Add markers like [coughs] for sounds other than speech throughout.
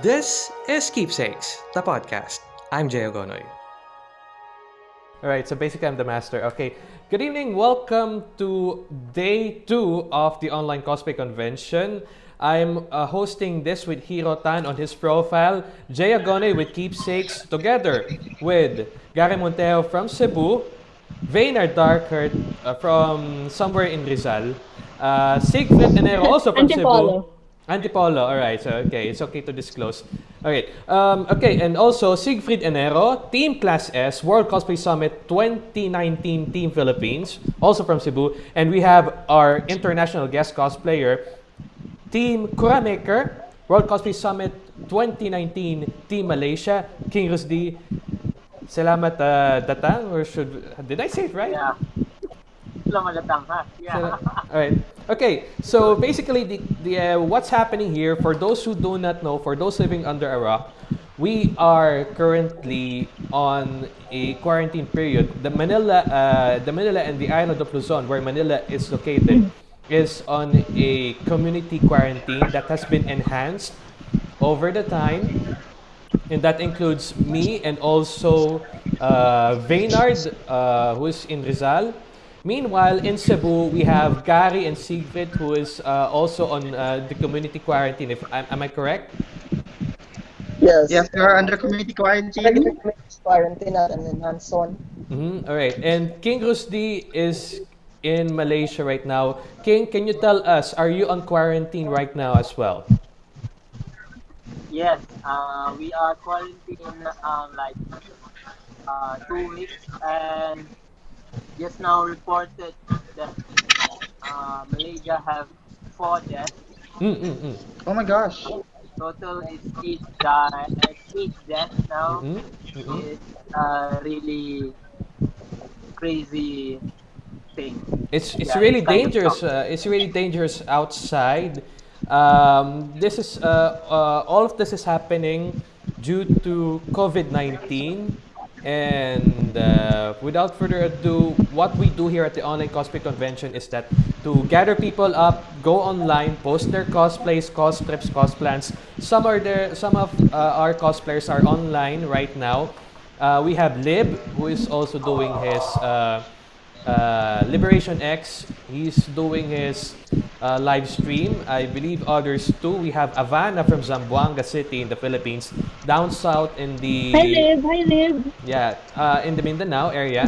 This is Keepsakes, the podcast. I'm Jay Ogonoy. Alright, so basically I'm the master. Okay, good evening. Welcome to day two of the online cosplay convention. I'm uh, hosting this with Hiro Tan on his profile, Jay Agone with Keepsakes, together with Gary Monteo from Cebu, Vayner Darkert uh, from somewhere in Rizal, uh, Siegfried Enero also from Antipolo. Cebu. Antipolo, alright, so okay, it's okay to disclose. Okay, um, okay, and also Siegfried Enero, Team Class S, World Cosplay Summit 2019 Team Philippines, also from Cebu. And we have our international guest cosplayer, Team Kuramaker, World Cosplay Summit 2019 Team Malaysia, King Rusdi. Salamat uh, datang, or should, did I say it right? Yeah. Yeah. All right. Okay. So basically, the, the uh, what's happening here for those who do not know, for those living under a rock, we are currently on a quarantine period. The Manila, uh, the Manila and the island of Luzon, where Manila is located, is on a community quarantine that has been enhanced over the time and that includes me and also uh, Vaynard, uh, who is in Rizal. Meanwhile, in Cebu, we have Gary and Siegfried, who is uh, also on uh, the community quarantine. If am, am I correct? Yes. Yes, they are under community quarantine. Under community Quarantine at an enhanced one. Mm-hmm. All right. And King Rusdi is in Malaysia right now. King, can you tell us, are you on quarantine right now as well? Yes, uh, we are quarantined um, like uh, two weeks and just now reported that uh, Malaysia have four deaths. Mm-mm-mm. Oh my gosh. Total is eight, die, eight deaths now. Mm-hmm. Mm-hmm. It's a really crazy thing. It's it's Yeah, really it's dangerous. Uh, it's really dangerous outside. Um, this is uh, uh, all of this is happening due to COVID nineteen. And uh, without further ado, what we do here at the online cosplay convention is that to gather people up, go online, post their cosplays, coscripts, cosplans. Some are there. Some of uh, our cosplayers are online right now. Uh, we have Lib, who is also doing his. Uh, Liberation X, he's doing his uh, live stream. I believe others too. We have Avana from Zamboanga City in the Philippines, down south in the Hi, Liv. Hi, Liv. yeah uh, in the Mindanao area.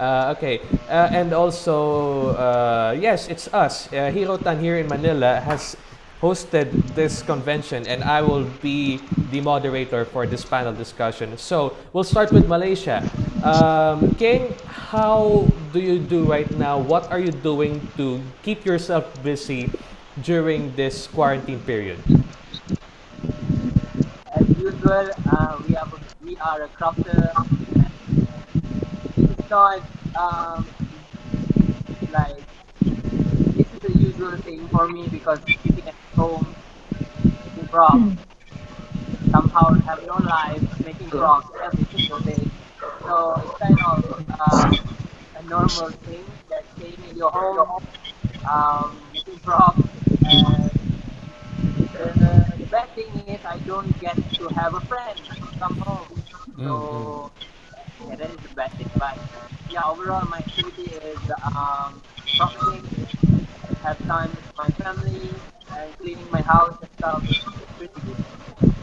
Uh, okay, uh, and also uh, yes, it's us. Uh, Hiro Tan here in Manila has hosted this convention, and I will be the moderator for this panel discussion. So we'll start with Malaysia. Um, King, how do you do right now? What are you doing to keep yourself busy during this quarantine period? As usual, uh, we are we are a crafter. It's not um, like is the usual thing for me because sitting at home making props somehow have no life making props every single day. So it's kind of uh, a normal thing that staying in your home, um, making props and the, the bad thing is I don't get to have a friend come home. So yeah, that is the bad thing. But yeah, overall my activity is um shopping, have time with my family and cleaning my house and stuff. It's pretty good.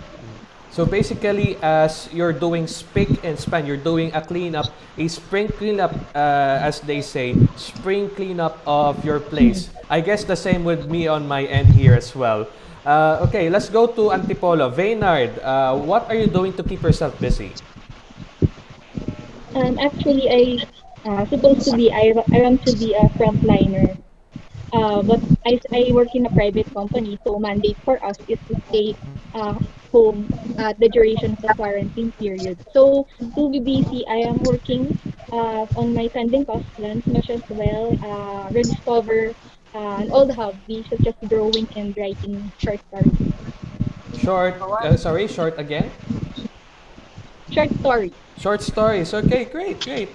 So basically, as you're doing spick and span, you're doing a cleanup, a spring cleanup, uh, as they say, spring cleanup of your place. I guess the same with me on my end here as well. Uh, okay, let's go to Antipolo. Vaynard, uh, what are you doing to keep yourself busy? Um, actually, I uh, supposed to be, I, I want to be a frontliner. Uh, but I, I work in a private company, so mandate for us is to stay uh, home at the duration of the quarantine period. So to be busy, I am working uh, on my sending cost plans, much as well, uh, rediscover uh, and all the hobbies such as drawing and writing short stories. Short, uh, sorry, short again? Short stories. Short stories. Okay, great, great,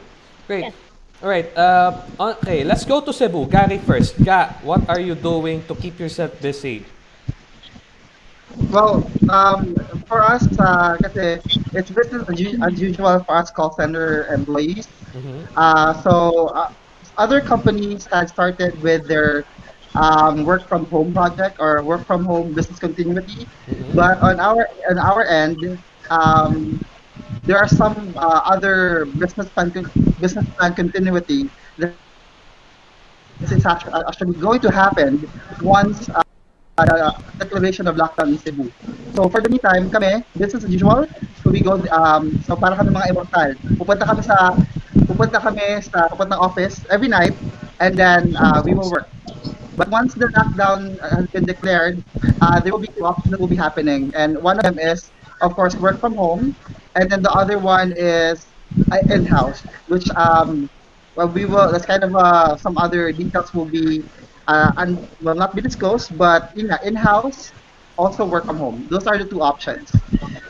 great. Yes. All right. Uh, okay, let's go to Cebu. Gary first. Ga, what are you doing to keep yourself busy? Well, um, for us, uh, kasi it's business as usual for us call center employees. Mm-hmm. Uh, so uh, other companies had started with their um, work from home project or work from home business continuity, Mm-hmm. but on our on our end, um, there are some uh, other business plan business plan continuity that is actually, actually going to happen once uh, uh, declaration of lockdown in Cebu. So for the meantime, kami, business as usual. So we go, um, so para kami mga immortal. Pupunta kami sa, pupunta kami sa, pupunta ng office every night, and then uh, we will work. But once the lockdown uh, has been declared, uh, there will be two options that will be happening, and one of them is, of course, work from home, and then the other one is uh, in-house, which um, well, we will. That's kind of uh, some other details will be uh, and will not be disclosed, but in in-house, also work from home. Those are the two options.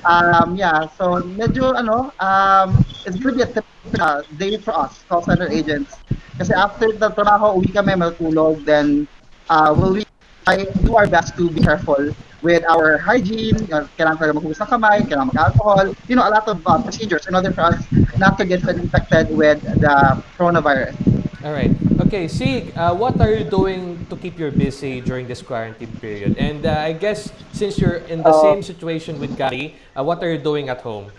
Um, yeah, so medyo ano, um, it's gonna be a typical uh, day for us, call center agents. Kasi after the trabaho, uwi kami, matulog, then uh, will we I do our best to be careful with our hygiene, uh, kailangan talaga maghugas ng kamay, kailangan mag-alcohol, you know, a lot of uh, procedures in order for us not to get infected with the coronavirus. All right. Okay, Sig, uh, what are you doing to keep you busy during this quarantine period? And uh, I guess since you're in the Uh, same situation with Gary, uh, what are you doing at home?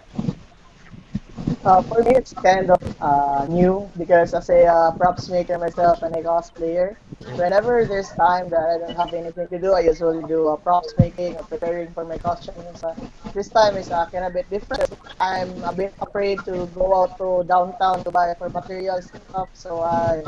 Uh, for me, it's kind of uh, new because as a uh, props maker myself and a cosplayer, whenever there's time that I don't have anything to do, I usually do uh, props making or preparing for my costumes. Uh, this time is uh, kind of a bit different. I'm a bit afraid to go out to downtown to buy for materials and stuff, so I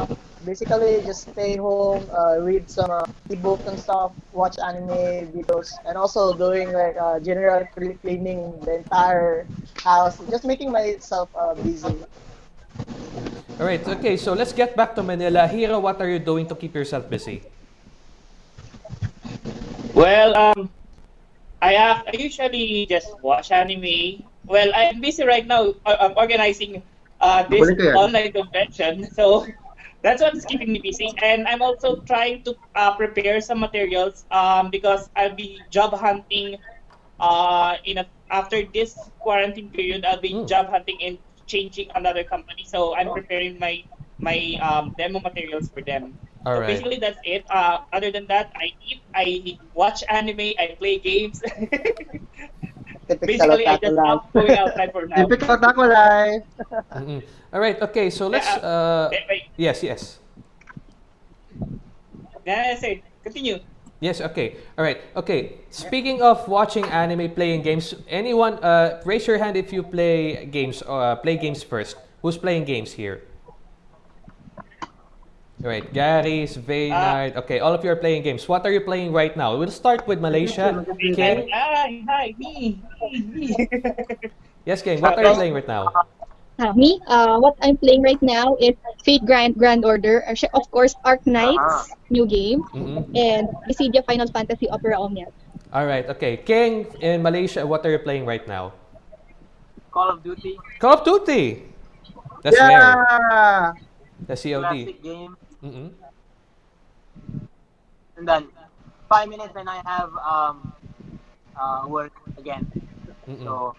basically just stay home, uh, read some uh, e-books and stuff, watch anime videos, and also doing like uh, general cleaning the entire house, just making myself uh, busy. All right. Okay, so let's get back to Manila. Hiro, what are you doing to keep yourself busy? Well, um, I uh, I usually just watch anime. Well, I'm busy right now. uh, I'm organizing uh, this Balik ka yan. online convention, [laughs] so that's what's keeping me busy. And I'm also trying to uh, prepare some materials um, because I'll be job hunting. Uh, in a, after this quarantine period, I'll be Mm. job hunting and changing another company. So I'm preparing my my um, demo materials for them. All So right. basically, that's it. Uh, other than that, I eat, I watch anime, I play games. [laughs] Typical basically, I otaku just life. stop going outside for now. Typical taco life. Mm-mm. All right. Okay, so let's. Uh, Wait, wait. yes, yes. Yeah, say, continue. Yes, okay. All right. Okay. Speaking of watching anime, playing games, anyone uh, raise your hand if you play games uh, play games first. Who's playing games here? All right. Gary, Sveynard. okay, all of you are playing games. What are you playing right now? We'll start with Malaysia. King. Hi, hi, me, me, me. Yes, King. What are you playing right now? Uh, me, uh, what I'm playing right now is Fate Grand Grand Order, of course, Arknights, new game, Mm-mm. and Dissidia Final Fantasy Opera Omnia. All right. Okay. King in Malaysia. What are you playing right now? Call of Duty, Call of Duty. That's rare. yeah. The COD. classic game, Mm-mm. and then five minutes and I have um uh work again. Mm-mm. So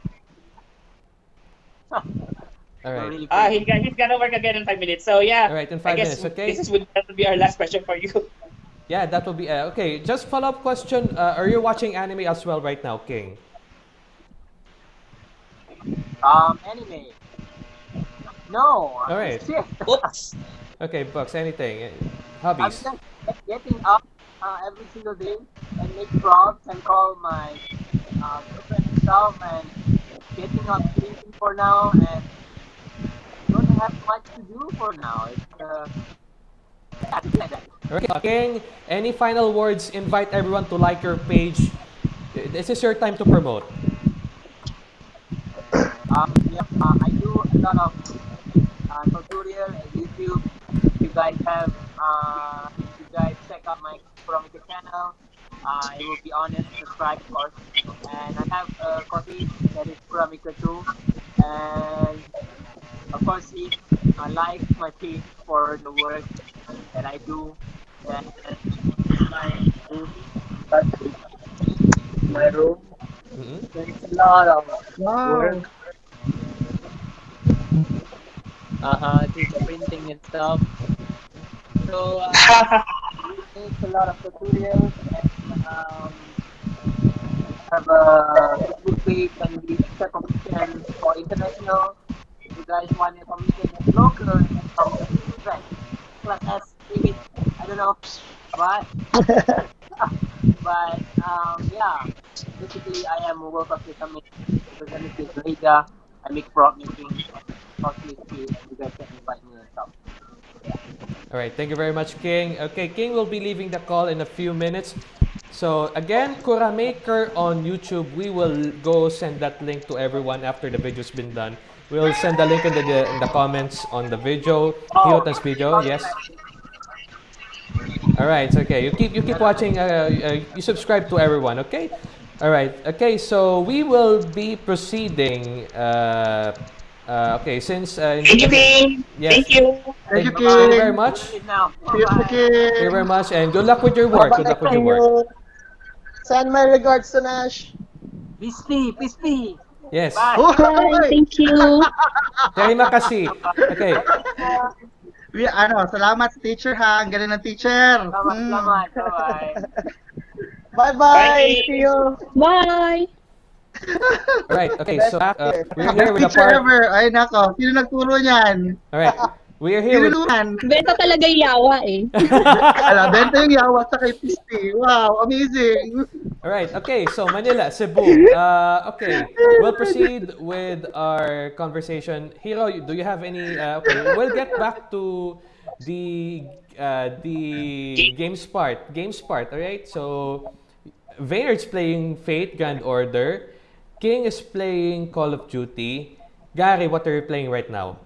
[laughs] All we're right. really Ah, crazy. he, he's gonna work again in five minutes. So yeah. All right, in I five guess minutes, okay? This is would that would be our last question for you. [laughs] Yeah, that will be uh, okay. Just follow up question. Uh, are you watching anime as well right now, King? um anime. No. All right. [laughs] Shit. Oops. Okay, books. Anything? Uh, I'm Hobbies. just getting up uh, every single day and make props and call my uh, girlfriend and stuff and getting up sleeping for now and don't have much to do for now. It's uh, yeah, it's like that. Okay, King. Any final words? Invite everyone to like your page. This is your time to promote. [coughs] Um, yeah, uh, I do a lot of uh, tutorial on YouTube. If you guys have, uh, if you guys check out my Promika channel, uh, I will be honest, subscribe of course. And I have a coffee that is Promika too. And of course, if I like my page for the work that I do, then my my room. Mhm. There's a lot of Wow. work. Uh-huh, do the printing and stuff. So, uh, [laughs] it's a lot of tutorials and um, have a Facebook page and we accept commission for international. If guys want a commission in local, um, right. Plus S limit, I don't know, but [laughs] but um, yeah, basically I am a World Cup representative Liga. I make making, cosplay skills. You guys can invite me and. All right, thank you very much, King. Okay, King will be leaving the call in a few minutes. So again, Kura Maker on YouTube. We will go send that link to everyone after the video's been done. We'll send the link in the, in the comments on the video, Hirotan's video. Yes. All right. Okay. You keep you keep watching. Uh, uh, you subscribe to everyone. Okay. All right. Okay. So we will be proceeding. Uh, uh, okay. Since uh, Thank you, King. Yes. Thank you. Thank you, Thank you very much. It now. Cheers, Thank you very much, and good luck with your work. Good luck with your work. Send my regards to Nash. Peace be, peace be. Yes. Bye. Bye. Thank you. Terima kasih. Okay. We, ano, salamat sa teacher ha. Ang galing ng teacher. Selamat, Mm. selamat. [laughs] Bye-bye. Bye. See you. Bye. Right. Okay. So uh, we're here with the teacher part. ever. Ay, nako. Sino nagturo niyan? All right. We are here with. Benta talaga yung yawa eh. Ala, benta yung yawa sa kay Pisti. Wow, amazing. All right. Okay. So Manila, Cebu. Uh, okay. We'll proceed with our conversation. Hiro, do you have any? Uh, okay. We'll get back to the uh, the games part. Games part. All right. So Vayner's playing Fate Grand Order. King is playing Call of Duty. Gary, what are you playing right now?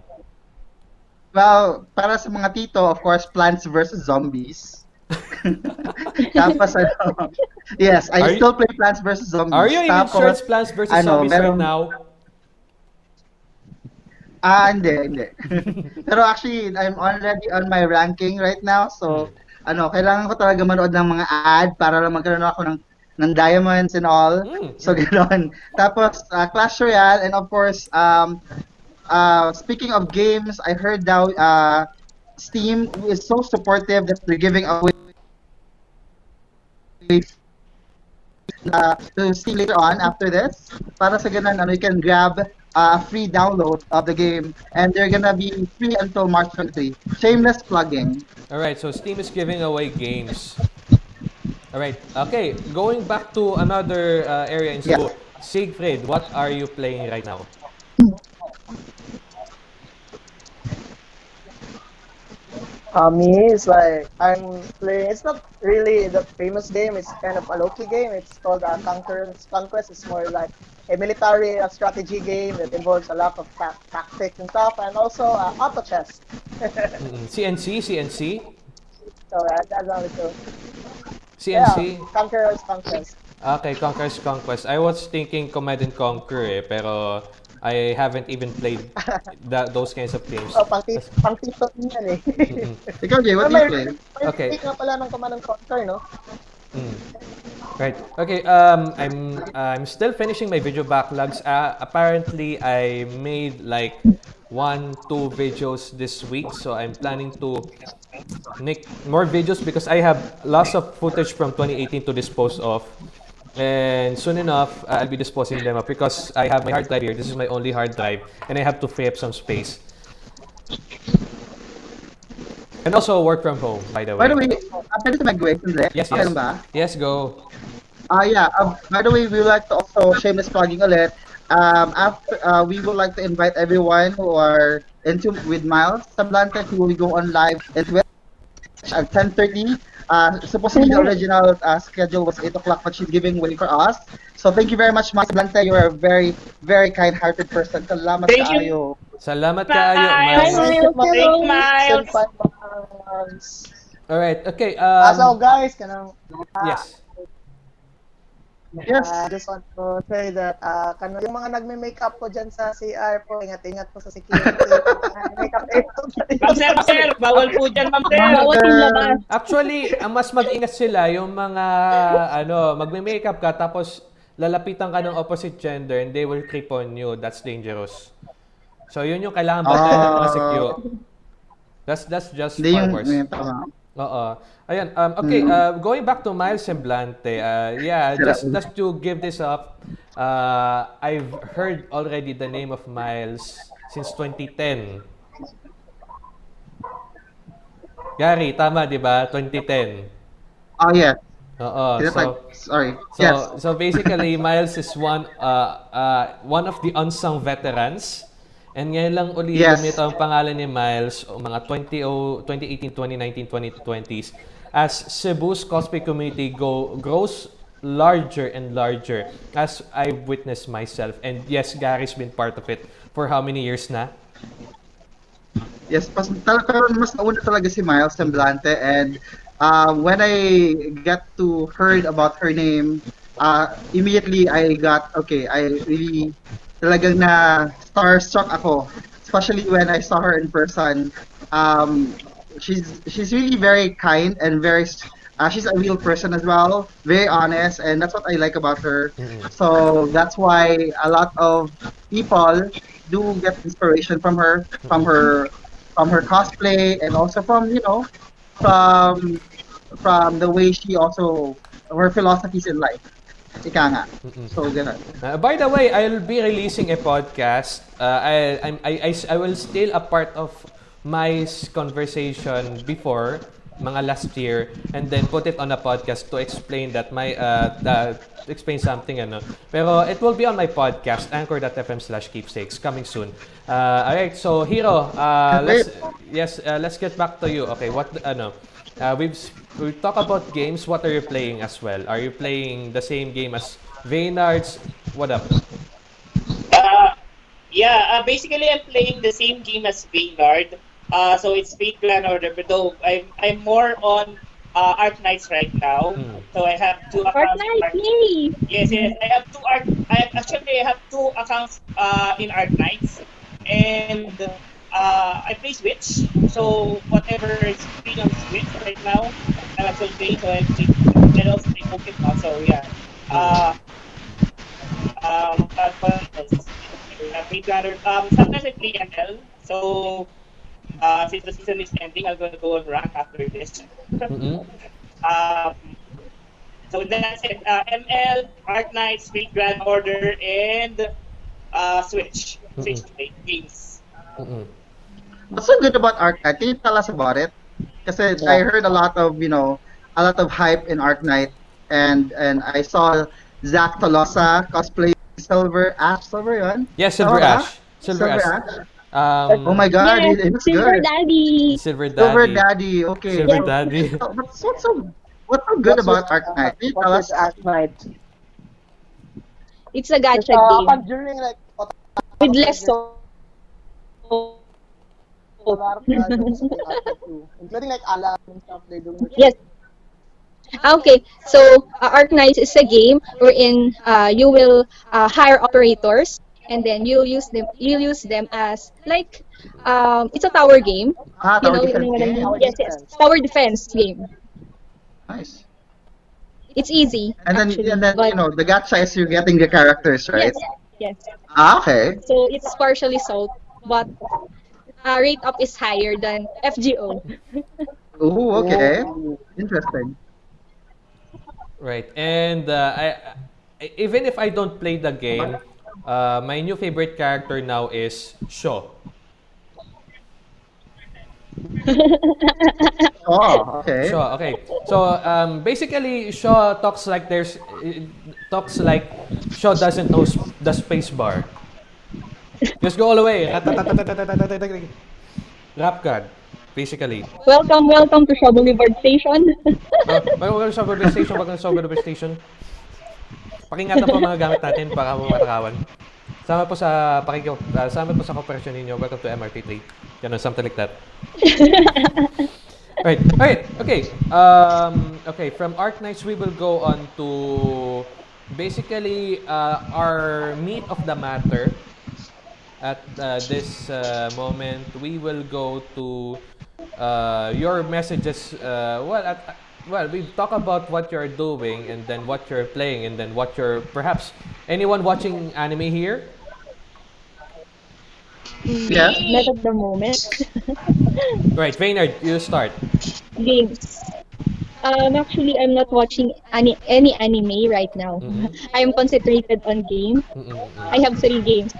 Well, para sa mga tito, of course, Plants vs. Zombies. [laughs] Tapos ano, yes, I Are you- still play Plants vs. Zombies. Are you in Tapos, Insurance Plants versus ano, Zombies right meron- now? Ah, hindi, hindi. [laughs] Pero actually, I'm already on my ranking right now. So, ano, kailangan ko talaga manood ng mga ad para lang magkaroon ako ng ng diamonds and all. Mm. So, [laughs] gano'n. Tapos, uh, Clash Royale and of course, um, uh, speaking of games, I heard now uh, Steam is so supportive that they're giving away uh, to Steam later on after this. Para sa ganun, ano, you can grab uh, a free download of the game and they're gonna be free until March 23. Shameless plugging. All right, so Steam is giving away games. All right, okay. Going back to another uh, area in Cebu. Siegfried, what are you playing right now? Uh, me, it's like I'm playing. It's not really the famous game. It's kind of a low-key game. It's called uh, Conqueror's Conquest. It's more like a military uh, strategy game that involves a lot of ta- tactics and stuff, and also uh, auto chess. CNC, CNC, so uh, that's how it goes. CNC. Yeah, Conqueror's Conquest. Okay, Conquer's Conquest. I was thinking Command and Conquer eh, pero I haven't even played [laughs] that, those kinds of games. So, pang, ti- pang tito yan eh. [laughs] Ikaw, Jay, what do you play? may Okay. nga pala ng Command and Conquer, no? mm. Right. Okay. Um, I'm I'm still finishing my video backlogs. Uh, apparently, I made like one, two videos this week, so I'm planning to make more videos because I have lots of footage from 2018 to dispose of. And soon enough, uh, I'll be disposing them up because I have my hard drive here. This is my only hard drive, and I have to free up some space. And also work from home, by the way. By the way, uh, pwede mag-wait, yes, yes. Yes, go. Ah, yeah. Uh, by the way, we would like to also shameless plugging ulit. Um, after uh, we would like to invite everyone who are into with Miles Semblante who will go on live at 10:30. Uh, supposedly the original uh, schedule was 8 o'clock, but she's giving way for us. So thank you very much, Miles Semblante. You are a very, very kind-hearted person. Salamat Thank kaayo. you. Salamat Bye. kayo, Hi, Miles. Miles. Thank Hello. Miles. Five months. Alright, okay. Ah, so Um, guys, kanang yes. Yes. I just want to say that uh, kano yung mga nagme-makeup po dyan sa CR po, ingat-ingat po sa security. [laughs] makeup Ma'am sir, ma'am sir, bawal po dyan, ma'am sir. Bawat yung labas. Actually, ang mas mag-ingat sila yung mga ano, magme-makeup ka tapos lalapitan ka ng opposite gender and they will creep on you. That's dangerous. So, yun yung kailangan bantayan ng mga Ah. secure. That's, that's just Hindi yung tama. Oo. Ayan, um, okay, uh, going back to Miles Semblante, uh, yeah, [laughs] just, just to give this up, uh, I've heard already the name of Miles since 2010. Gary, tama, di ba? 2010. Oh, yes. Oo. So, sorry. so, yes. so basically, [laughs] Miles is one, uh, uh, one of the unsung veterans. And ngayon lang uli Yes. lumito ang pangalan ni Miles mga 20, o 2018, 2019, 2020s as Cebu's cosplay community go, grows larger and larger as I've witnessed myself. And yes, Gary's been part of it for how many years na? Yes, pas, pero mas nauna talaga si Miles Semblante and uh, when I get to heard about her name, uh, immediately I got, okay, I really talagang na starstruck ako. Especially when I saw her in person. Um, she's she's really very kind and very uh, she's a real person as well, very honest, and that's what I like about her. So that's why a lot of people do get inspiration from her, from her, from her cosplay, and also from you know, from from the way she also her philosophies in life. Ika nga. So ganun. Uh, by the way, I'll be releasing a podcast. Uh, I, I, I, I will still a part of my conversation before mga last year and then put it on a podcast to explain that my uh, the, to explain something ano. Pero it will be on my podcast anchor.fm slash keepsakes coming soon. Uh, alright so Hiro uh, let's yes uh, let's get back to you. Okay what ano uh, we've we talk about games what are you playing as well? Are you playing the same game as Vaynards what up? Uh, yeah, uh, basically I'm playing the same game as Vaynard. Uh, so it's Fate Grand Order, but though I'm, I'm more on uh, Arknights right now. Hmm. So I have two accounts. in Fortnite, Arc- yay! Yes, yes. I have two Arc. I have, actually I have two accounts uh, in Arknights, and uh, I play Switch. So whatever is free on Switch right now, I'm actually playing. So I play. I also play Pokemon. So yeah. Uh, um, but what else? Uh, Um, sometimes I play ML. So uh, since the season is ending, I'm gonna go on rank after this. Mm-mm. Um, so that's it. Uh, ML, Arknights, Fate Grand Order, and uh, Switch. Switch play games. Mm-mm. What's so good about Arknight? Can you tell us about it? Kasi I heard a lot of, you know, a lot of hype in Arknight and and I saw Zach Tolosa cosplay Silver Ash Silver yun? Yes, Silver Tama ba? Ash. Silver, Ash. Um, Oh my god, yes, it, it looks Silver good. Daddy! Silver Daddy. Silver Daddy, okay. Silver Daddy. [laughs] What's, what's so what's so good about Arc Knight? Can you tell us? with Arknight? It's a gacha Uh, game pag during like with less so. a lot of characters in Arc Knight too, including like Alan and stuff they do. Yes. Okay, so uh, Arknights is a game wherein uh, you will uh, hire operators and then you'll use them. You'll use them as like um, it's a tower game. Ah, You tower know, you defense know what I game. Tower Yes, yes, tower defense game. Nice. It's easy. And then actually, and then but you know the gacha is you're getting the characters, right? yes, yes. Ah, okay. So it's partially sold, but uh, rate up is higher than FGO. [laughs] Ooh, okay. Ooh. Interesting. Right. And uh, I, I, even if I don't play the game, uh, my new favorite character now is Sho. [laughs] Oh, okay. Sho, okay. So um, basically, Sho talks like there's talks like Sho doesn't know sp- the space bar. Just go all the way. Rap God, basically. welcome, welcome to Shaw Boulevard Station. Uh, wag wag sa Boulevard Station, wag sa Boulevard Station. Pakingatan po mga gamit natin para mo matakawan. Sama po sa pakikyo, uh, sama po sa cooperation ninyo. Welcome to MRT3. Ganun, something like that. [laughs] right. Alright. Okay. Um, okay. From Arc Knights, we will go on to basically uh, our meat of the matter. At uh, this uh, moment, we will go to uh, your messages. Uh, well, at, well, we talk about what you're doing and then what you're playing and then what you're perhaps anyone watching anime here? Yeah. Not at the moment. [laughs] Right, Reynard, you start. Games. Um, actually, I'm not watching any any anime right now. Mhm. [laughs] I'm concentrated on game. Mm-mm. I have three games.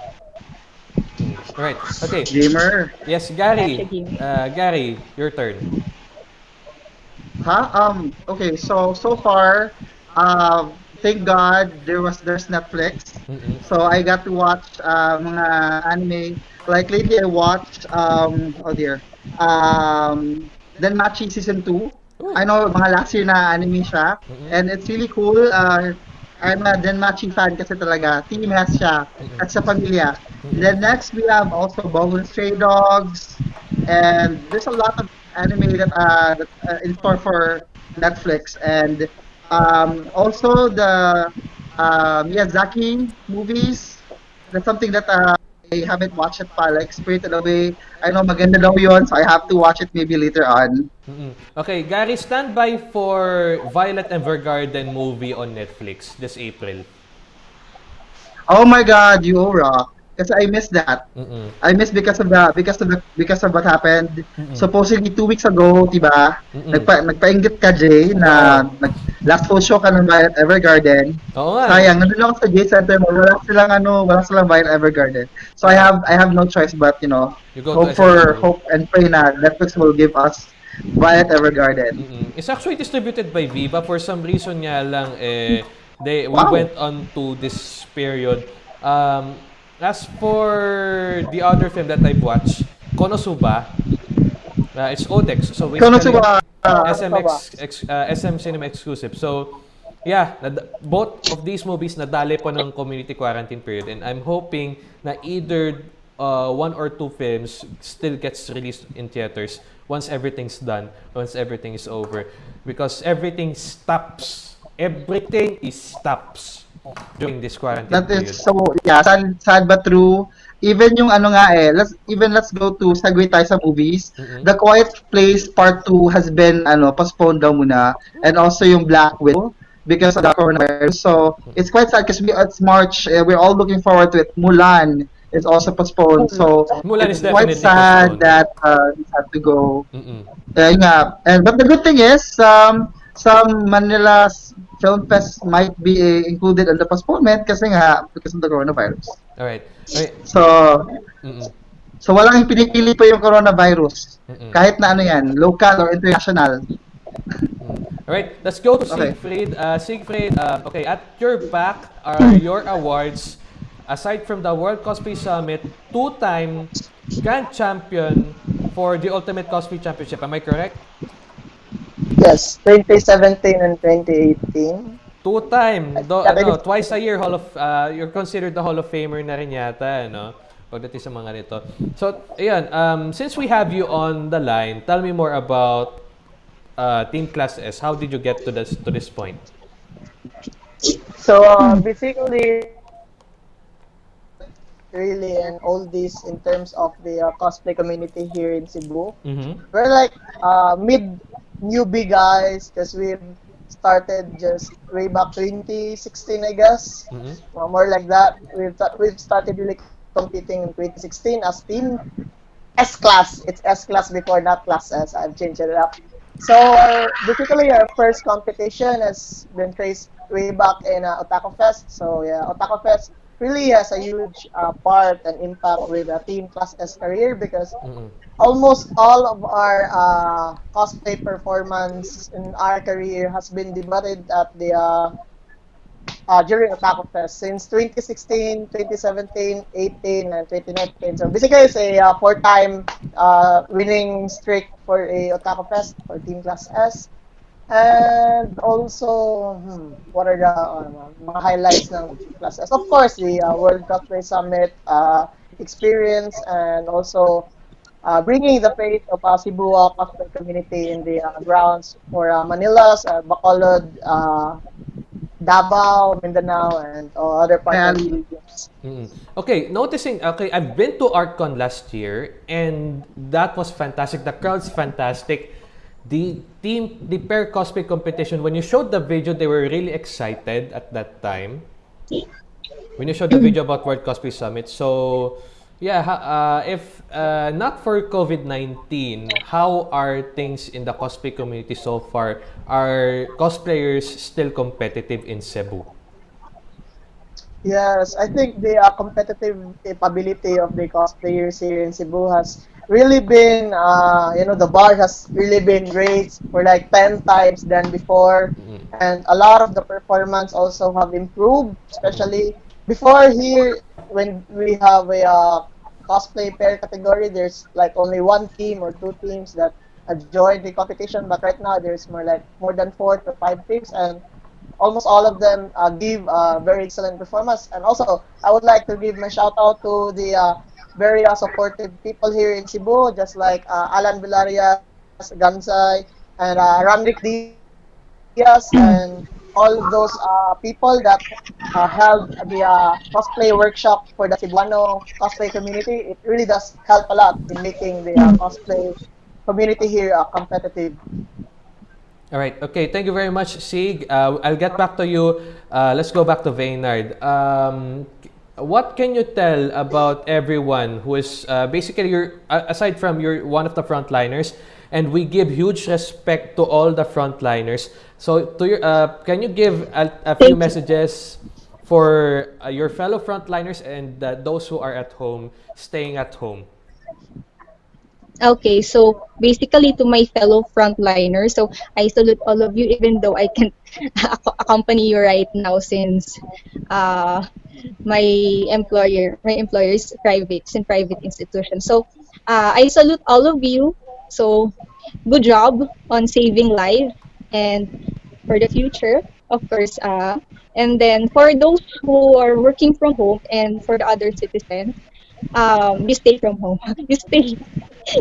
Right. Okay. Gamer. Yes, Gary. Gotcha, game. Uh, Gary, your turn. Huh? Um. Okay. So so far, um, thank God there was there's Netflix. Mm-mm. So I got to watch uh, mga anime. Like lately, I watched um. Oh dear. Um. DanMachi season 2. Uy. I know mga last year na anime siya. Mhm. And it's really cool. Uh, I'm a DanMachi fan kasi talaga. Team has siya. At sa pamilya. Mhm. Then next we have also Bungo Stray Dogs. And there's a lot of anime that uh, that, uh in store for Netflix. And um, also the uh, Miyazaki movies. That's something that uh, I haven't watched it pa. Like Spirited Away. I know maganda daw yun, so I have to watch it maybe later on. Okay, Gary, stand by for Violet Evergarden movie on Netflix this April. Oh my God, you rock. Kasi I missed that. Mm-mm. I missed because of the because of the because of what happened. Mm-mm. Supposedly two weeks ago, 'di ba? Nagpa nagpainggit ka Jay na nag, last full show ka ng Violet Evergarden. Oo nga. Sayang, nandun ako sa J Center mo, wala silang ano, wala silang Violet Evergarden. So I have I have no choice but, you know, You hope for SMU. hope and pray na Netflix will give us Violet Evergarden. Mm-mm. It's actually distributed by Viva. For some reason nga lang, eh, they, we Wow. went on to this period. Um, as for the other film that I've watched, Konosuba, uh, it's Odex. So basically, Konosuba, SMX, ex, uh, SM Cinema exclusive. So, yeah, both of these movies nadali po ng community quarantine period and I'm hoping na either uh, one or two films still gets released in theaters once everything's done, once everything is over. Because everything stops. Everything is stops during this quarantine That period. is so, yeah, sad, sad but true. Even yung ano nga eh, let's, even let's go to, segue tayo sa movies. Mhm. The Quiet Place Part 2 has been, ano, postponed daw muna. And also yung Black Widow because of the coronavirus. So, it's quite sad because we, it's March, eh, we're all looking forward to it. Mulan is also postponed. So, Mulan it's is quite sad postponed. that uh, we have to go. Mm-mm. Yeah, yun nga. And, but the good thing is, um, some Manila Film Fest might be eh, included in the postponement kasi nga, because of the coronavirus. Alright. Alright. So, Mm-mm. so walang pinipili pa yung coronavirus. Mm-mm. Kahit na ano yan, local or international. Alright, let's go to Okay. Siegfried. Uh, Siegfried, uh, okay, at your back are your awards. Aside from the World Cosplay Summit, two-time grand champion for the Ultimate Cosplay Championship. Am I correct? Yes, 2017 and 2018. Two-time, do, ano, twice a year Hall of, uh, you're considered the Hall of Famer na rin yata, ano? Pagdating sa mga nito. So, ayan, um, since we have you on the line, tell me more about uh, Team Class S. How did you get to this to this point? So uh, basically, really and all this in terms of the uh, cosplay community here in Cebu. Mm-hmm. We're like uh, mid newbie guys because we started just way back 2016, I guess, Mm-hmm. Uh, more like that. We've we've started really competing in 2016 as team S class. It's S class before not class S. I've changed it up. So our, basically, our first competition has been traced way back in uh, Otaku Fest. So yeah, Otaku Fest really has a huge uh, part and impact with a team class S career because Mm-hmm. almost all of our uh, cosplay performance in our career has been debuted at the uh, uh, during Otaku Fest since 2016, 2017, 18, and 2019. So basically, it's a uh, four-time uh, winning streak for a Otaku Fest for Team Class S. And also, hmm, what are the uh, mga highlights ng Team Class Of course, the uh, World Cosplay Summit uh, experience and also uh, bringing the faith of uh, Cebu uh, community in the uh, grounds for uh, Manila's, uh, Bacolod, uh, Davao, Mindanao, and uh, other parts of the regions. Mm. Okay, noticing, okay, I've been to ArtCon last year and that was fantastic. The crowd's fantastic. The team, the pair cosplay competition, when you showed the video, they were really excited at that time. When you showed the video about World Cosplay Summit. So, yeah, uh, if uh, not for COVID 19, how are things in the cosplay community so far? Are cosplayers still competitive in Cebu? Yes, I think the uh, competitive capability of the cosplayers here in Cebu has really been, uh, you know, the bar has really been raised for like 10 times than before. And a lot of the performance also have improved, especially before here, when we have a uh, cosplay pair category, there's like only one team or two teams that uh, join the competition. But right now, there's more like more than four to five teams. And almost all of them uh, give uh, very excellent performance. And also, I would like to give my shout out to the uh, very uh, supportive people here in Cebu, just like uh, Alan Vilarias, Gansay, and uh, Ramrik Diaz, and all those uh, people that uh, held the uh, cosplay workshop for the Cebuano cosplay community. It really does help a lot in making the uh, cosplay community here uh, competitive. All right. Okay. Thank you very much, Sig. Uh, I'll get back to you. Uh, let's go back to Vaynard. Um, what can you tell about everyone who is uh, basically your aside from you're one of the frontliners, and we give huge respect to all the frontliners. So, to your, uh, can you give a, a few you. messages for uh, your fellow frontliners and uh, those who are at home, staying at home? Okay, so basically to my fellow frontliners, so I salute all of you even though I can't [laughs] accompany you right now since uh, my employer, my employer is private, in private institution. So uh, I salute all of you. So good job on saving lives and for the future, of course. Uh, and then for those who are working from home and for the other citizens, um, you stay from home. [laughs] you stay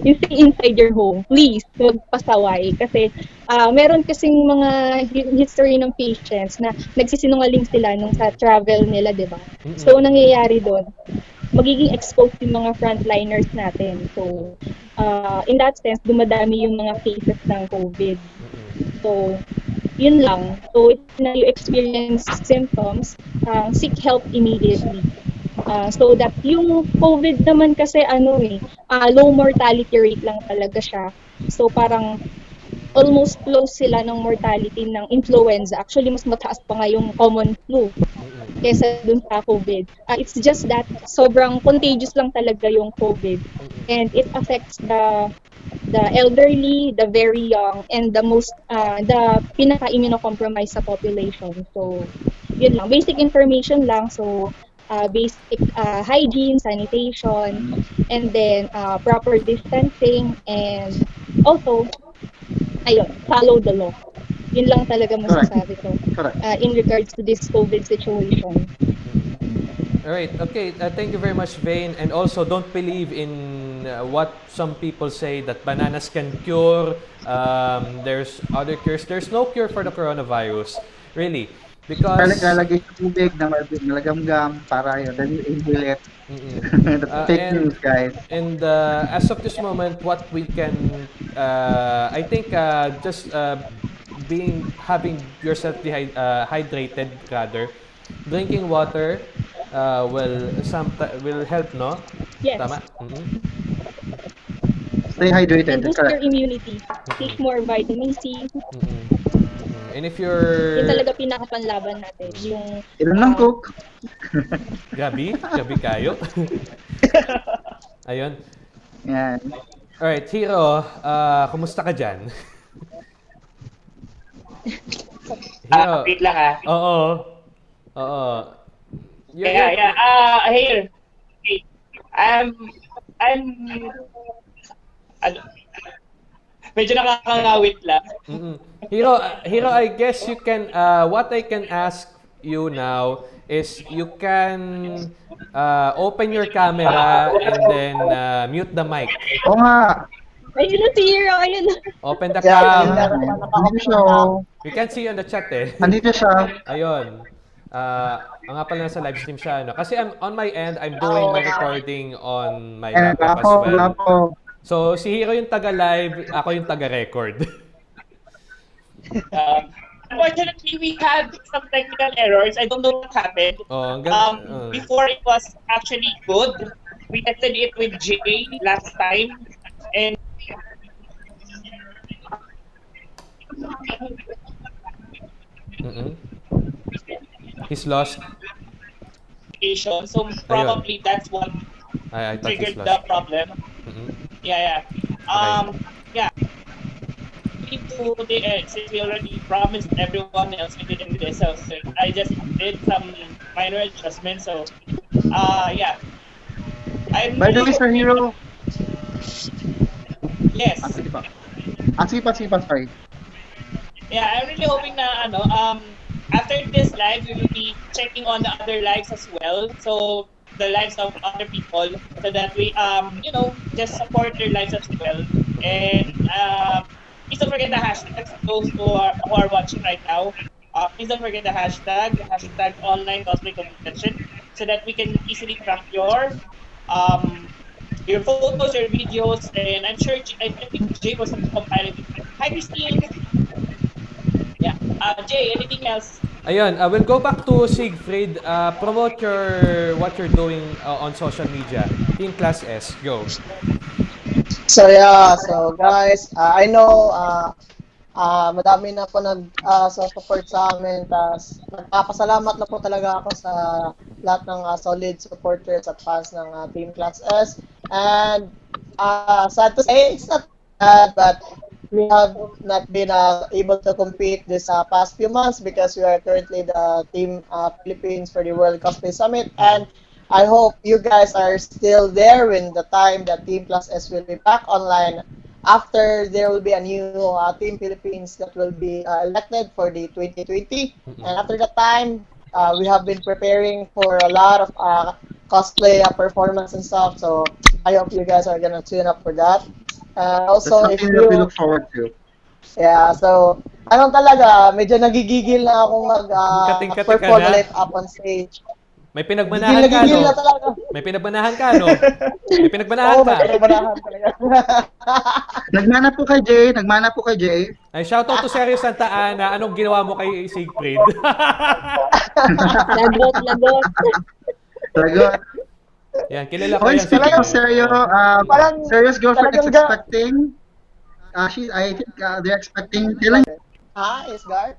you stay inside your home. Please, huwag pasaway. Kasi ah, meron kasing mga hi- history ng patients na nagsisinungaling sila nung sa travel nila, di ba? So, nangyayari doon, magiging exposed yung mga frontliners natin. So, ah, in that sense, dumadami yung mga cases ng COVID. So, yun lang. So, if na you experience symptoms, uh, seek help immediately. Uh, so that yung COVID naman kasi ano eh, ah, low mortality rate lang talaga siya. So parang almost close sila ng mortality ng influenza. Actually, mas mataas pa nga yung common flu kesa dun sa COVID. Ah, it's just that sobrang contagious lang talaga yung COVID. And it affects the the elderly, the very young, and the most, uh, the pinaka-immunocompromised sa population. So, yun lang. Basic information lang. So, uh, basic uh, hygiene, sanitation, and then uh, proper distancing, and also, ayun, follow the law. Yun lang talaga masasabi ko Correct. uh, in regards to this COVID situation. All right. Okay. Uh, thank you very much, Vane. And also, don't believe in uh, what some people say that bananas can cure. Um, there's other cures. There's no cure for the coronavirus, really, Kaya because naglalagay sa tubig na malagamgam para yun, then you inhale it. [laughs] That's Uh, fake and- news, guys. And uh, as of this moment, what we can, uh, I think, uh, just uh, being having yourself dehy- uh, hydrated rather, drinking water uh, will some will help, no? Yes. Tama. Mhm. Stay hydrated. And boost your immunity. Take more vitamin C. Mhm. And if you're Yun talaga pinakapanlaban natin. Yung Ilan ng ah, cook? gabi, gabi kayo. [laughs] Ayun. Yan. Alright, Hiro, uh, kumusta ka dyan? [laughs] Hiro, Ah, wait lang ah. oo. Oo. You're- Yeah, yeah. Ah, here. Hey, I'm, I'm, ano, medyo nakakangawit lang. Hiro, Hiro, I guess you can, uh, what I can ask you now is you can uh, open your camera and then uh, mute the mic. Oo nga. Ayun na si Hero, ayun na. Open the Yeah, cam. yeah. Andito siya. oh. We can see you on the chat eh. Andito siya. Ayun. Uh, ang nga pala nasa live stream siya. No? Kasi I'm, on my end, I'm doing my recording on my laptop as ako, well. So, si Hiro yung taga-live, ako yung taga-record. [laughs] Um, unfortunately, we had some technical errors. I don't know what happened. Oh, Um, oh. before it was actually good. We tested it with Jay last time, and Mm-mm. He's lost. So probably that's what I, I triggered the problem. Mm-mm. Yeah, yeah. Um, yeah. We need to the uh, since we already promised everyone else we didn't do this, so so I just did some minor adjustments. So, uh, yeah. I'm By the way, Sir Hiro, Yes. ah, sige pa. Ah, sige pa, sige pa, sorry. Yeah, I'm really hoping na ano, um, after this live, we will be checking on the other lives as well. So the lives of other people, so that we, um, you know, just support their lives as well. And uh, please don't forget the hashtags. Those who are who are watching right now, uh, please don't forget the hashtag hashtag online cosplay convention, so that we can easily track your um your photos, your videos, and I'm sure I, I think Jay was compiling. Hi, Christine. Yeah. Uh, Jay, anything else? Ayun, uh, we'll go back to Siegfried. Uh, promote your what you're doing uh, on social media. Team Class S, go. So yeah, so guys, uh, I know uh, uh, madami na po nag uh, so support sa amin. Tas nagpapasalamat na po talaga ako sa lahat ng uh, solid supporters at fans ng uh, Team Class S. And uh, sad to say, it's not bad, but we have not been uh, able to compete this uh, past few months because we are currently the Team uh, Philippines for the World Cosplay Summit. And I hope you guys are still there when the time that Team Class S will be back online after there will be a new uh, Team Philippines that will be uh, elected for the 2020. And after that time, uh, we have been preparing for a lot of uh, cosplay uh, performance and stuff. So I hope you guys are gonna tune up for that. Uh, That's also, if something that we you look forward to. Yeah, so ano talaga, medyo nagigigil na akong mag-perform na? ulit up on stage. May na ka, gigil na no? talaga. May pinagbanahan ka, no? May pinagbanahan Oo, ka. may pinagbanahan talaga. [laughs] Nagmana po kay Jay, nagmana po kay Jay. Ay, shoutout to Sergio Santa Ana. Anong ginawa mo kay Siegfried? [laughs] [laughs] Lagot, lagot. Talaga. Yan, kilala ko yan. speaking of. Seryo, um, Parang- Seryo's girlfriend is expecting, uh, she, I think uh, they're expecting, kailan, ha, is guard?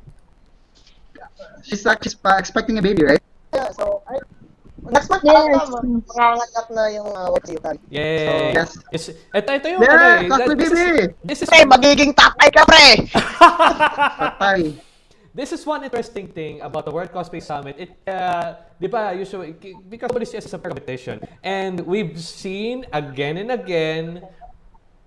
she's, uh, she's uh, expecting a baby, right? Yeah, so, ay, next month Yes. manganganak na yung uh, what you can. Yeah. Yes. It's, ito, ito yung Yeah, ano eh. This is, this is, Pre, magiging tatay ka, pre! Patay. This is one interesting thing about the World Cosplay Summit. It, uh, di ba, usually, because WCS is a competition, and we've seen again and again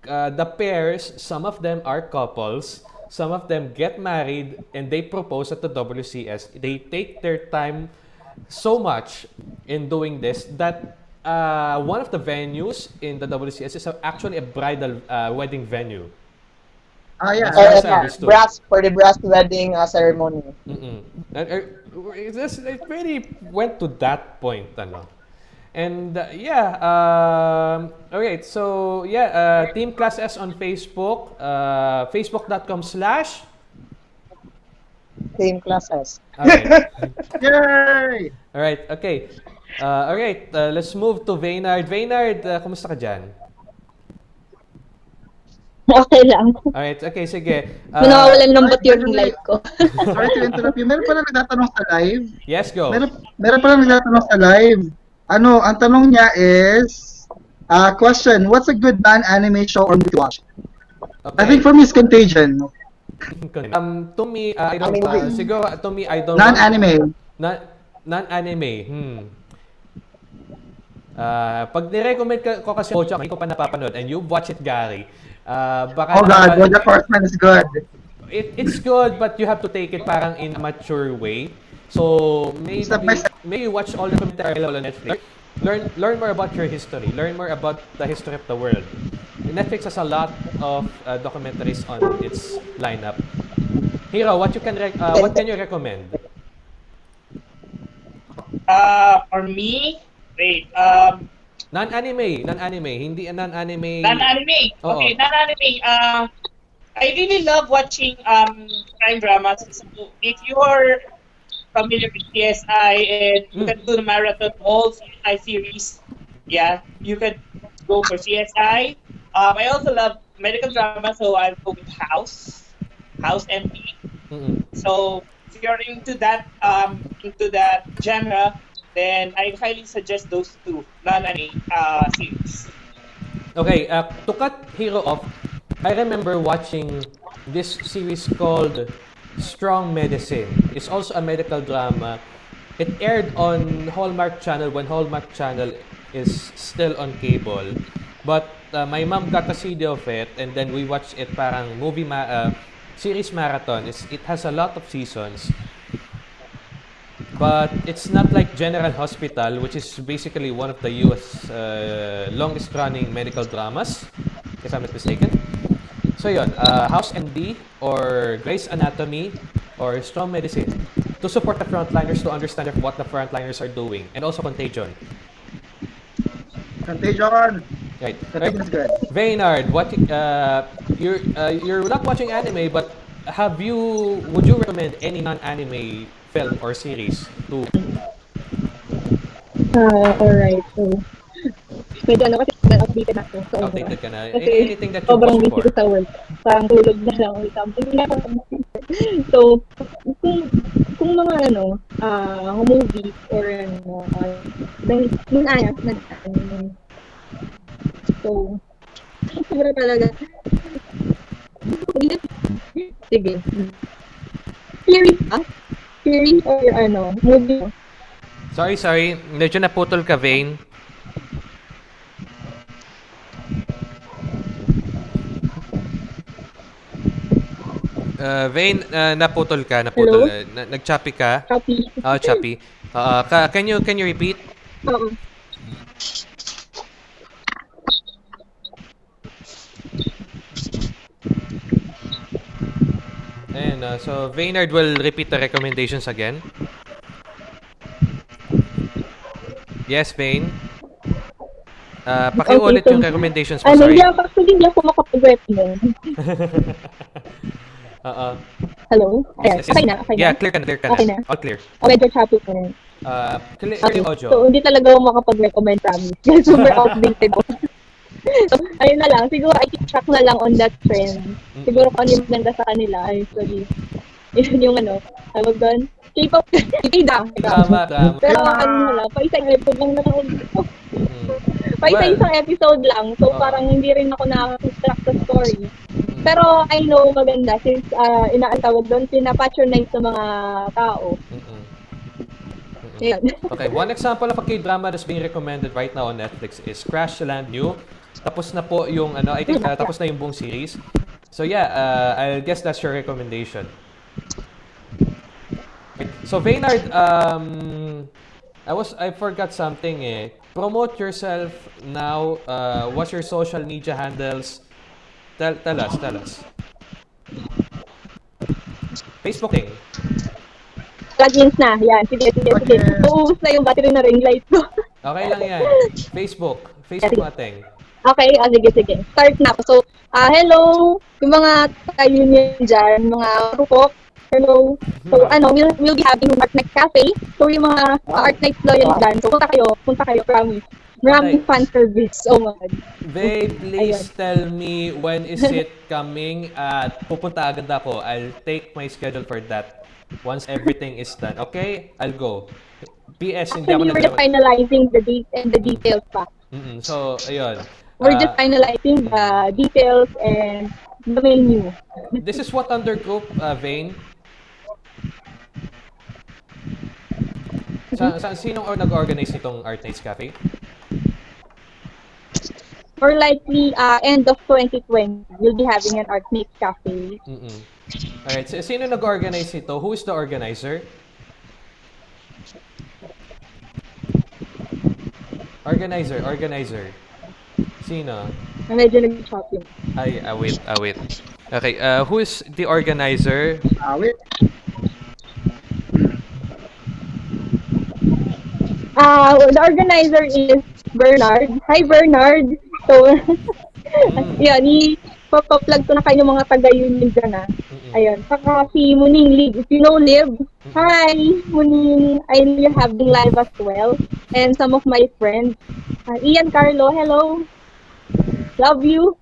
uh, the pairs, some of them are couples, some of them get married, and they propose at the WCS. They take their time so much in doing this that uh, one of the venues in the WCS is actually a bridal uh, wedding venue. Ah, yeah. Far Uh, brass, for the brass wedding uh, ceremony. Mm-mm. And, uh, it, just, it really went to that point, ano. And uh, yeah, um, okay, so yeah, uh, Team Class S on Facebook, uh, facebook.com slash. Same class S. Okay. [laughs] Yay! All right, okay. Uh, all right, uh, let's move to Vaynard. Vaynard, uh, kumusta ka dyan? [laughs] Okay lang. All right, okay, sige. [laughs] Uh, Uh, Nawawalan ng ay, ba't yung actually- live ko. [laughs] Sorry to interrupt you. Meron pala nagtatanong sa live. yes, go. Meron, meron pala nagtatanong sa live. Ano, ang tanong niya is, uh, question, what's a good non-anime show or movie to watch? Okay. I think for me, it's Contagion. Um, to me, uh, I don't, Anime. uh, siguro, to me, I don't Non-anime. Na, non-anime, hmm. Ah, pag nirecommend ko kasi Bojack, hindi ko pa napapanood and you watch it, Gary. Ah, baka Oh God, naman- Bojack Horseman is good. it, it's good but you have to take it parang in a mature way. So maybe Step by step. maybe watch all the commentary on Netflix. Learn learn more about your history. Learn more about the history of the world. Netflix has a lot of uh, documentaries on its lineup. Hiro, what you can rec- uh, what can you recommend? Uh, for me, wait, um, Non-anime, non-anime, hindi non-anime. non-anime. Oo. Okay, non-anime. Uh, I really love watching um crime dramas. So if you are familiar with CSI and you Mm. can do the marathon all CSI series, yeah, you can go for CSI. Um, I also love medical drama, so I'll go with House, House MD. Mm-mm. So if you're into that um into that genre, then I highly suggest those two non-anime uh, series. Okay, uh, to cut Hiro off, I remember watching this series called Strong Medicine. It's also a medical drama. It aired on Hallmark Channel when Hallmark Channel is still on cable. But uh, my mom got a CD of it and then we watched it parang movie ma- uh, series marathon. It's, it has a lot of seasons. But it's not like General Hospital, which is basically one of the US uh, longest running medical dramas, if I'm not mistaken. So yun, uh, House MD or Grey's Anatomy or Strong Medicine to support the frontliners to understand what the frontliners are doing and also Contagion. Contagion. Right. Right. is. Vaynard, what uh, you're uh, you're not watching anime, but have you? Would you recommend any non-anime film or series to? Ah, alright. So, medyo ano kasi updated ako. So, Outdated ka na. Kasi A- Anything that you sobrang busy ko sa work. Parang tulog na lang something. Na ako [laughs] So, kung, kung mga ano, ah, movies or ano, uh, dahil, nun nag, um, so, sobra talaga. Sige. Series ba? Series or ano, movie? Sorry, sorry. Medyo naputol ka, Vane. Uh, Vane, uh, naputol ka, naputol. Hello? Uh, na- nag-choppy ka. Copy. Oh, choppy. Uh, ka- can you can you repeat? Oo. And uh, so Vaynard will repeat the recommendations again. Yes, Vane. Uh, pakiulit Okay, so, yung recommendations mo, Ano, sorry. hindi ako, actually, hindi ako makapag-recommend. [laughs] Oo. Hello? Ayan, Yes, yes. okay na, okay Yeah, na. clear ka na, clear ka Okay na. na. All clear. O, medyo choppy ko na. Uh, clear, Okay, audio. so hindi talaga ako makapag-recommend, promise. [laughs] Super outdated ko. So, [laughs] ayun na lang. Siguro, I keep track na lang on that trend. Siguro kung ano yung maganda sa kanila, ay, sorry. Yun yung ano, tawag doon, K-pop, [laughs] K-drama. Tama, tama. Pero ano na lang, pa isang episode lang nanood ko. Mm. Pa isa-isang episode lang. So, Oo. parang hindi rin ako nakaka-distract sa story. Pero I know maganda since uh, inaantawag doon, pinapatronize sa mga tao. Ayun. Okay, one example of a K-drama that's being recommended right now on Netflix is Crash Land New. Tapos na po yung ano, I think uh, tapos na yung buong series. So yeah, uh, I guess that's your recommendation. So Vaynard, um, I was I forgot something eh. Promote yourself now. Uh, what's your social media handles? Tell, tell us, tell us. Facebook thing. Plugins na. Yan. Sige, sige, sige. Okay. Uubos na yung battery na ring light ko. Okay lang yan. [laughs] Facebook. Facebook natin. Okay, ah, sige, sige. Start na. So, ah hello, yung mga ka-union dyan, mga rupok. Hello. So, ano, we'll, we'll be having Art Night Cafe. So, yung mga uh, Art Night loyal dyan. So, punta kayo. Punta kayo, promise. Maraming Okay. fan service. Oh my God. Babe, please tell me when is it [laughs] coming at pupunta agad ako. I'll take my schedule for that once everything is done. Okay? I'll go. PS, hindi ako Actually, we're finalizing the date and the details pa. Mm-mm. So, ayun. We're Ah, just finalizing the details and the menu. this is what undergroup, uh, Vane? Sa, sa, sinong or nag-organize nitong Art Nights Cafe? Or likely, uh, end of 2020, we'll be having an Art Mix Cafe. Mm-mm. Alright, so, sino nag-organize nito? Who is the organizer? Organizer, organizer. Sino? Medyo nag-shopping. Ay, ah, wait, ah, wait. Okay, uh, who is the organizer? Ah, wait. Uh, the organizer is Bernard. Hi, Bernard. So, [laughs] Mm. yun, he ipapaplug ko na kayo ng mga taga-union dyan ah. Ayun. Saka si Muning Liv. If you know Liv, hi, Muning. I know you're having live as well. And some of my friends. Uh, Ian Carlo, hello. Love you.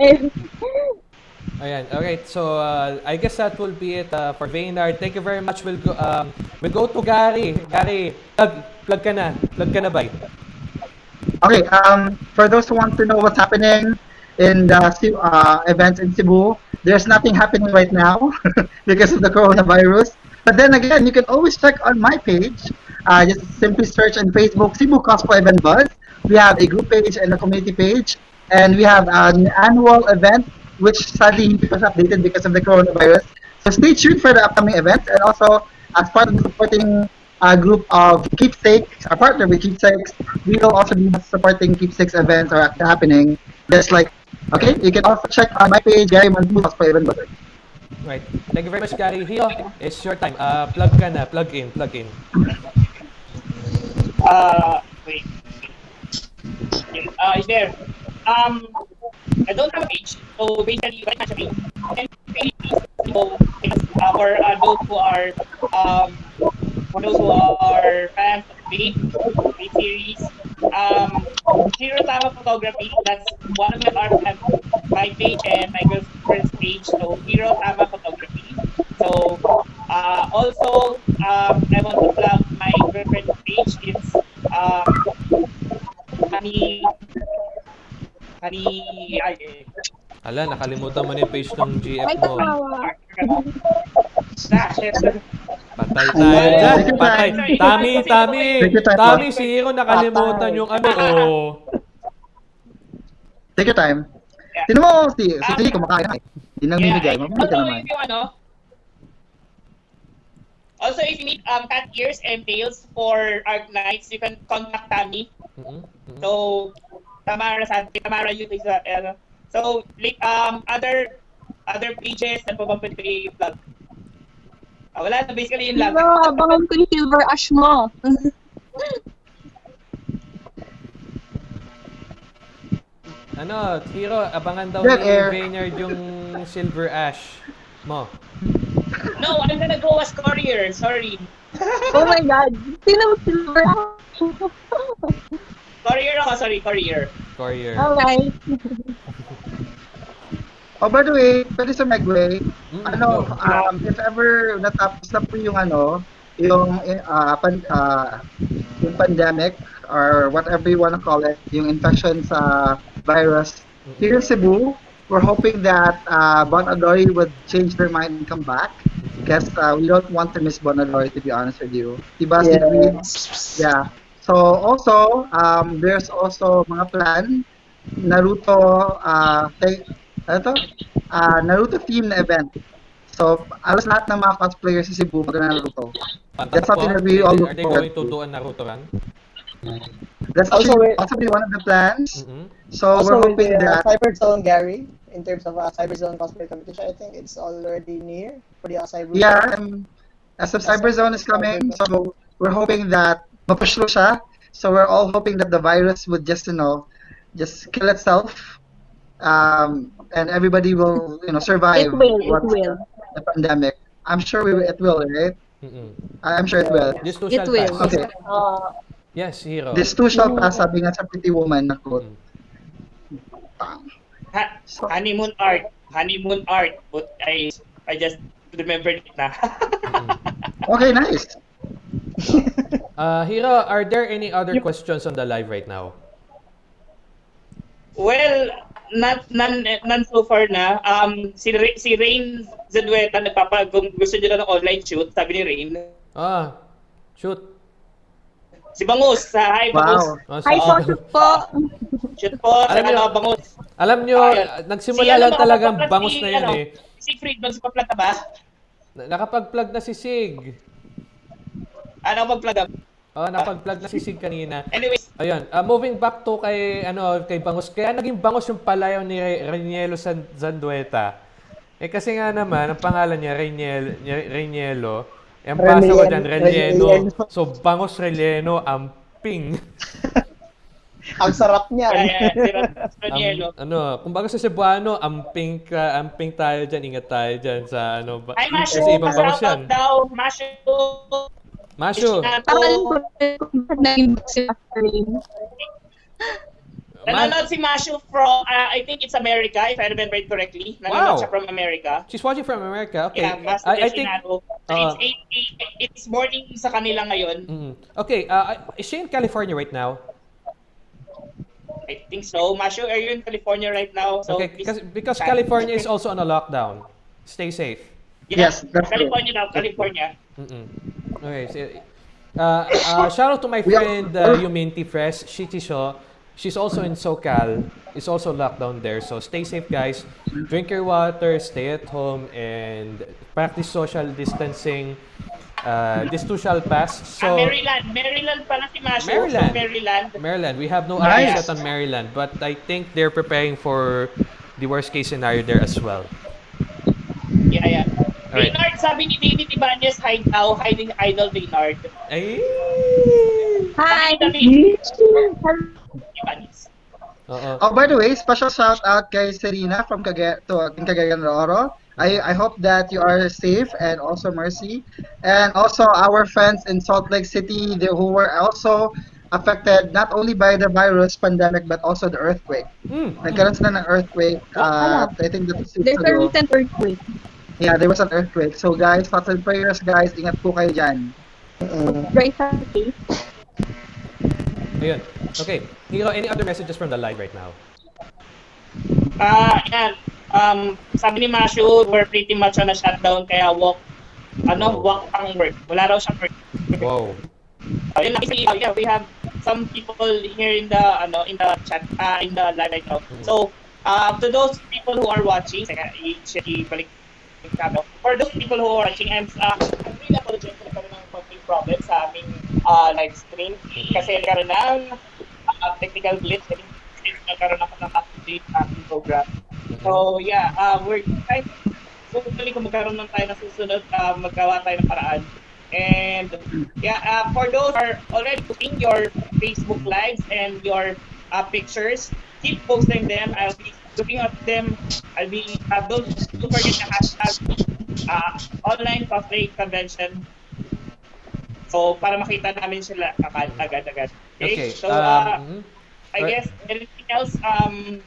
Ayun. [laughs] Ayan. Okay. So, uh, I guess that will be it uh, for Vaynard. Thank you very much. We'll go, um, we'll go to Gary. Gary, plug, plug ka na. Plug ka na ba? Okay, um, for those who want to know what's happening in the Ci- uh, events in Cebu, there's nothing happening right now [laughs] because of the coronavirus. But then again, you can always check on my page. Uh, just simply search on Facebook Cebu Cosplay Event Buzz. We have a group page and a community page, and we have an annual event which sadly hindi pa updated because of the coronavirus. So stay tuned for the upcoming events, and also as part of the supporting uh, group of Keepsakes, a partner with Keepsakes, we will also be supporting Keepsakes events are happening. Just like, okay, you can also check on my page, Gary Mandu, Cosplay Event Buzz. Right. Thank you very much, Gary. Hiro, it's your time. Uh, plug ka na. Plug in. Plug in. Uh, wait. Uh, is there? Um, I don't have a page, so basically, right now, page. And page so, uh, for uh, those who are, um, for those who are fans of the the series, um, Tama Photography, that's one of my art and my page and my girlfriend's page, so Hero Tama Photography. So, uh, also, um, I want to plug my girlfriend's page. It's um, Honey, Honey, ay, eh, Ala, nakalimutan mo na yung page ng GF Ay, mo. kawawa. Shit. Patay tayo dyan. Patay. Tami, Tami. Tami, si Hiro nakalimutan yung ano. Oh. Take your time. Sino mo, si, si Lee, kumakain na eh. Hindi nang mimigay, mamimigay ka also, naman. if you ano, also, if you need um, cat ears and tails for Arc Knights, you can contact Tammy. Mm-mm, mm-mm. So, Tamara Santi, Tamara yun is uh, ano. So, like, um, other other pages na po ba pwede i-plug? Ah, wala na, basically yun lang. Pero abangan ko yung silver ash mo. [laughs] Ano, Hiro, abangan daw Dead ni air. Vaynard yung Silver Ash mo. No, I'm gonna go as courier, sorry. Oh my God. Sino mo SilverAsh? Courier ako, sorry, courier. Courier. Alright. Oh, by the way, pwede sa Megway, Mm, ano, go. um, if ever natapos na po yung ano, yung uh, pan, uh, yung pandemic or whatever you wanna call it, yung infection sa virus, here in Cebu, we're hoping that uh, Bon Adoy would change their mind and come back because uh, we don't want to miss Bonaloy, to be honest with you. Diba, si Queen? Yeah. So also, um, there's also mga plan Naruto uh, kay, ano to? Uh, Naruto theme na event. So, alas lahat ng mga cosplayers sa Cebu mag Naruto. That's something that we all Are they going to do a Naruto run? That's Also, actually also be one of the plans. Mm-mm. So also, we're with hoping the uh, that Cyber Zone Gary, in terms of uh, Cyber Zone cosplay competition, I think it's already near for the uh, Cyber yeah, Zone. um, as of Cyber Zone is coming, so we're hoping that mapush siya. So we're all hoping that the virus would just you know just kill itself, um, and everybody will you know survive. It will, it will. The pandemic. I'm sure we will, it will, right? Mm-mm. I'm sure it will. This too It shall will. pass. Okay. Uh, Yes, Hiro. This too shall pass, sabi nga sa Pretty Woman na quote. Mm. Ha- So, honeymoon art. Honeymoon art. But I I just remembered it na. [laughs] okay, nice. [laughs] Uh, Hiro, are there any other questions on the live right now? well, not none, none so far na. Um, si, Ra- si Rain Zadueta nagpapa kung gusto nila ng online shoot, sabi ni Rain. Ah, shoot. Si Bangus, sa Hi Bangus. Wow. Ah, Hi po, shoot po. Shoot po, sa Alam niyo- ano, Bangus. Alam nyo, Ayun. nagsimula Si ano, lang talagang nakapag-plug bangus si, na yan ano, eh. Si Fried, magsipa-plug ka ba? Na- Nakapag-plug na si Sig. Ano mag-plug up? Oh, nakapag-plug na si Sig kanina. Anyways, Ayun, uh, moving back to kay ano kay Bangus. Kaya naging Bangus yung palayaw ni Re- Renielo San Zandueta. Eh kasi nga naman, ang pangalan niya Reniel Renielo. Eh, ang basa ko Reniel- dyan, Renieno. Renieno. So, Bangus Renieno, amping. [laughs] Ang sarap Kaya, niyan. Ron Roniero. Am- ano, kumbaga sa Cebuano, amping ka, amping tayo dyan, ingat tayo dyan sa ano ba. Ay, Masyo, Kasi ibang bangus pa-shoutout yan. daw. Masyo. Masyo, Isinato. Parang kung naging si Catherine. Ma- Nanonood si Masyo from, uh, I think it's America, if I remember it correctly. Wow. Nanonood siya from America. she's watching from America. Okay. Yeah, I, I think. So uh, it's, eight, eight, it's morning sa kanila ngayon. mm, Okay, uh, is she in California right now? I think so. Masyo, are you in California right now? So Okay, please- because, because California is also on a lockdown. Stay safe. Yes, true. California now, California. Mm-mm. Okay, so, uh, uh, shout out to my friend uh, Yuminti Fresh, Shitisho. She's also in SoCal. It's also locked down there. So stay safe, guys. Drink your water, stay at home, and practice social distancing. Uh, this too shall pass. ah, So, Maryland. Maryland pala si Masyo. Maryland. From Maryland. Maryland, we have no Nice. updates yet on Maryland, but I think they're preparing for the worst case scenario there as well. Yeah, yeah. Alright. Maynard, sabi ni David Ibanez, hi now, hiding idol Maynard. Ay! Hi! Oo. Oh, by the way, special shout out kay Serena from Cagayan to Cagayan de Oro. I, I hope that you are safe and also Mercy. And also our friends in Salt Lake City they, who were also affected not only by the virus pandemic but also the earthquake. Mm. Nagkaroon sila ng earthquake. Uh, I think that was There's a ago. recent earthquake. Yeah, there was an earthquake. So guys, thoughts and prayers guys. Ingat po kayo dyan. Mm. Right. Ayun. Okay. Hiro, any other messages from the live right now? Ah, yan. Um, sabi ni Masyo, we're pretty much on a shutdown, kaya walk, ano, walk ang work. Wala raw siyang work. Wow. Ayun lang, kasi, uh, yeah, we have some people here in the, ano, in the chat, uh, in the live right now. So, uh, to those people who are watching, ibalik. For those people who are watching, I'm, uh, really apologize problem sa aming uh, live stream. Kasi nagkaroon ng uh, technical glitch. Kasi nagkaroon ako ng update sa aking program. So, yeah, uh, we're trying so, hopefully kung magkaroon ng tayo na susunod, uh, maggawa tayo ng paraan. And yeah, uh, for those who are already putting your Facebook lives and your uh, pictures, keep posting them. I'll be looking at them. I'll be, uh, don't, don't forget the hashtag uh, online cosplay convention. So, para makita namin sila agad- agad-agad. Okay. So, uh, um. I guess anything else, um,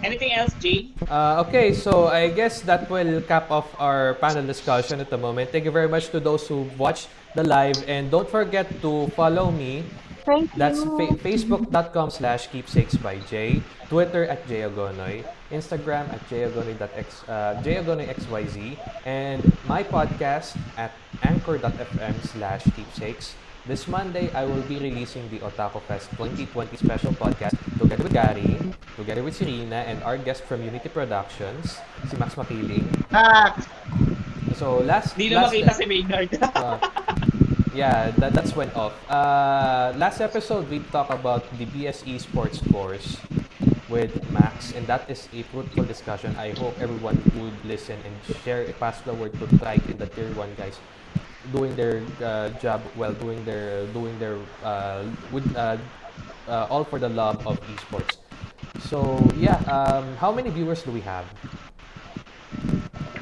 anything else, Jay? Uh, okay, so I guess that will cap off our panel discussion at the moment. Thank you very much to those who watched the live, and don't forget to follow me. Thank you. That's fa- facebook.com slash keepsakes by Jay, Twitter at jayagonoy, Instagram at jayagonoy.x, uh, jayagonoyxyz, and my podcast at anchor.fm slash keepsakes. This Monday, I will be releasing the Otaku Fest 2020 special podcast together with Gary, together with Serena, and our guest from Unity Productions, si Max Makiling. Ah, So last, Hindi na last makita si Maynard. uh, [laughs] yeah, that, that's went off. Uh, last episode, we talked about the BSE sports course with Max, and that is a fruitful discussion. I hope everyone would listen and share, pass the word to Trike and the Tier 1 guys doing their uh, job well, doing their, doing their, uh, with, uh, uh, all for the love of esports. So, yeah, um, how many viewers do we have?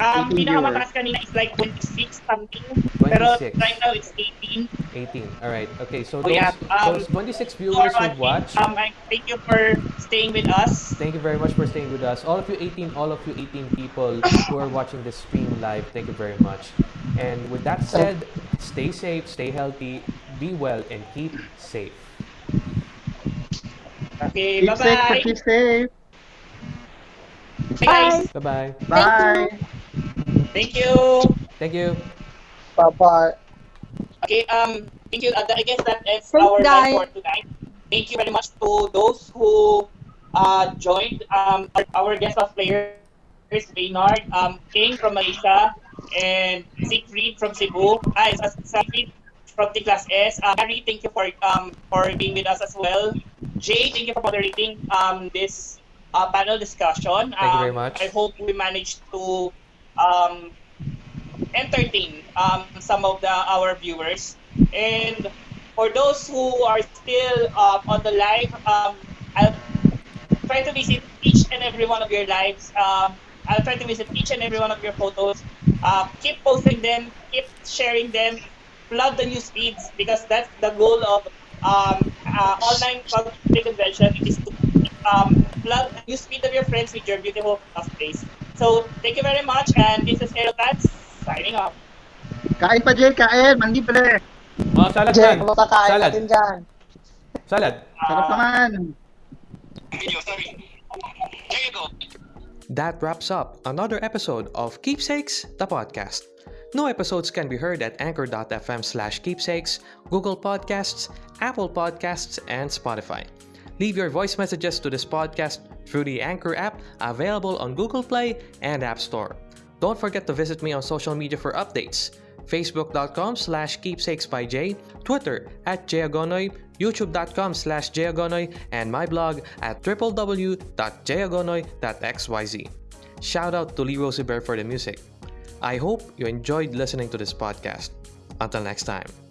Um, 18 pinakamataas kanina is like 26 something. Pero 26. right now it's 18. 18. All right. Okay. So Oh, those, yeah. Um, those 26 viewers who watching, watched, Um, I thank you for staying with us. Thank you very much for staying with us. All of you 18, all of you 18 people who are watching this stream live, thank you very much. And with that said, stay safe, stay healthy, be well, and keep safe. Okay, keep safe, bye-bye. keep safe. Bye, guys. Bye-bye. Bye. Thank you. Thank you. Bye-bye. Okay, um, thank you. Uh, I guess that ends Thanks, our guys. for tonight. Thank you very much to those who uh, joined. Um, our, our guest of players, Maynard, um, King from Malaysia, and Siegfried from Cebu. Hi, Siegfried from T Class S. Uh, Gary, thank you for um for being with us as well. Jay, thank you for moderating um this uh, panel discussion. Thank you very Um, much. I hope we managed to um entertain um, some of the our viewers. And for those who are still um, on the live, um, I'll try to visit each and every one of your lives. Um, I'll try to visit each and every one of your photos. Uh, keep posting them, keep sharing them, flood the news feeds because that's the goal of um, uh, online public convention is to um, flood the news feed of your friends with your beautiful cosplays. So thank you very much, and this is Aerotats signing off. Kain pa, Jay, kain. Mandi pala. Oh, salad Jay, man. makakain Salad. natin dyan. Salad. Sarap ah. naman. That wraps up another episode of Keepsakes, the podcast. New episodes can be heard at anchor.fm slash keepsakes, Google Podcasts, Apple Podcasts, and Spotify. Leave your voice messages to this podcast through the Anchor app available on Google Play and App Store. Don't forget to visit me on social media for updates. Facebook.com slash keepsakes by Jay, Twitter at Jayagonoy, YouTube.com slash Jayagonoy, and my blog at www.jayagonoy.xyz. Shout out to Lee Rosie Bear for the music. I hope you enjoyed listening to this podcast. Until next time.